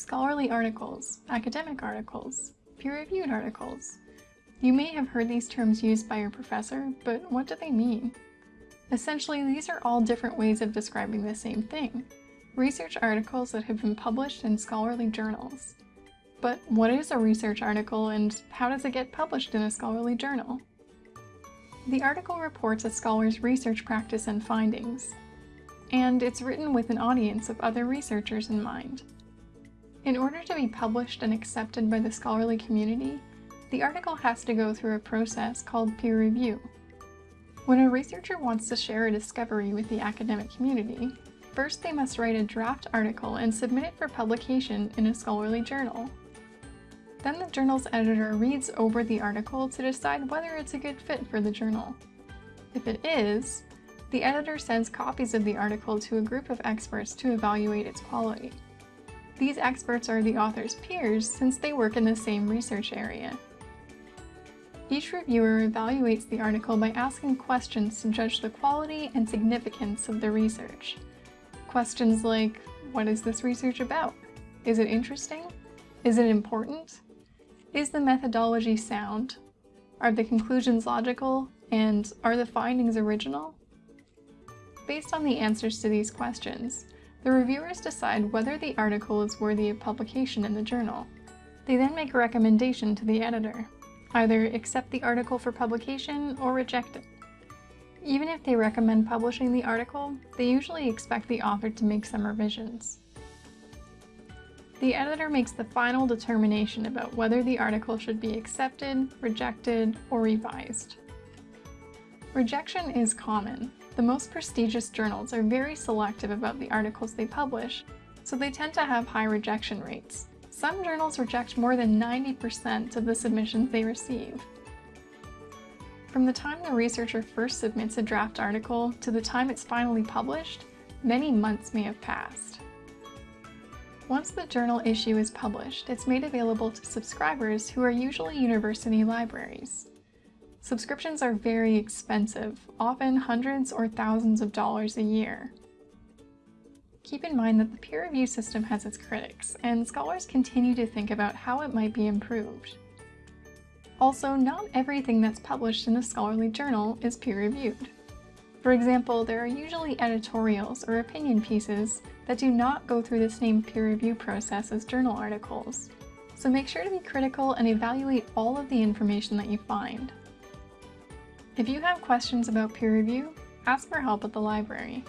scholarly articles, academic articles, peer-reviewed articles. You may have heard these terms used by your professor, but what do they mean? Essentially, these are all different ways of describing the same thing. Research articles that have been published in scholarly journals. But what is a research article and how does it get published in a scholarly journal? The article reports a scholar's research practice and findings, and it's written with an audience of other researchers in mind. In order to be published and accepted by the scholarly community, the article has to go through a process called peer review. When a researcher wants to share a discovery with the academic community, first they must write a draft article and submit it for publication in a scholarly journal. Then the journal's editor reads over the article to decide whether it's a good fit for the journal. If it is, the editor sends copies of the article to a group of experts to evaluate its quality. These experts are the author's peers since they work in the same research area. Each reviewer evaluates the article by asking questions to judge the quality and significance of the research. Questions like, what is this research about? Is it interesting? Is it important? Is the methodology sound? Are the conclusions logical? And are the findings original? Based on the answers to these questions, the reviewers decide whether the article is worthy of publication in the journal. They then make a recommendation to the editor. Either accept the article for publication or reject it. Even if they recommend publishing the article, they usually expect the author to make some revisions. The editor makes the final determination about whether the article should be accepted, rejected, or revised. Rejection is common. The most prestigious journals are very selective about the articles they publish, so they tend to have high rejection rates. Some journals reject more than 90% of the submissions they receive. From the time the researcher first submits a draft article to the time it's finally published, many months may have passed. Once the journal issue is published, it's made available to subscribers who are usually university libraries. Subscriptions are very expensive, often hundreds or thousands of dollars a year. Keep in mind that the peer review system has its critics, and scholars continue to think about how it might be improved. Also, not everything that's published in a scholarly journal is peer-reviewed. For example, there are usually editorials or opinion pieces that do not go through the same peer review process as journal articles. So make sure to be critical and evaluate all of the information that you find. If you have questions about peer review, ask for help at the library.